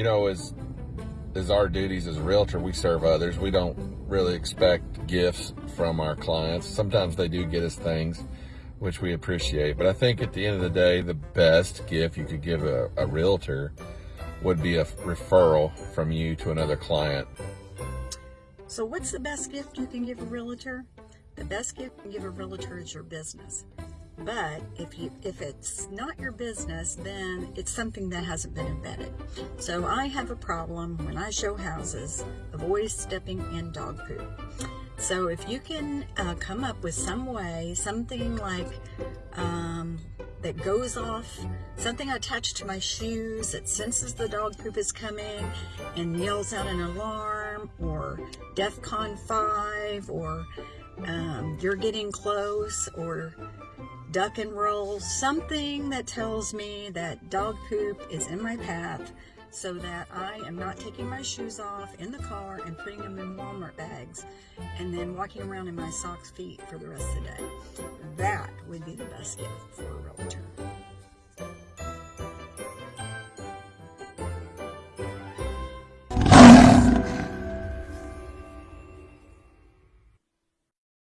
you know, as as our duties as a realtor, we serve others. We don't really expect gifts from our clients. Sometimes they do get us things, which we appreciate. But I think at the end of the day, the best gift you could give a, a realtor would be a referral from you to another client. So what's the best gift you can give a realtor? The best gift you can give a realtor is your business. But if you if it's not your business, then it's something that hasn't been embedded. So I have a problem when I show houses of always stepping in dog poop. So if you can uh, come up with some way, something like um, that goes off, something attached to my shoes that senses the dog poop is coming and yells out an alarm or DEFCON 5 or um, you're getting close or duck and roll, something that tells me that dog poop is in my path so that I am not taking my shoes off in the car and putting them in Walmart bags and then walking around in my socks feet for the rest of the day. That would be the best gift for a realtor.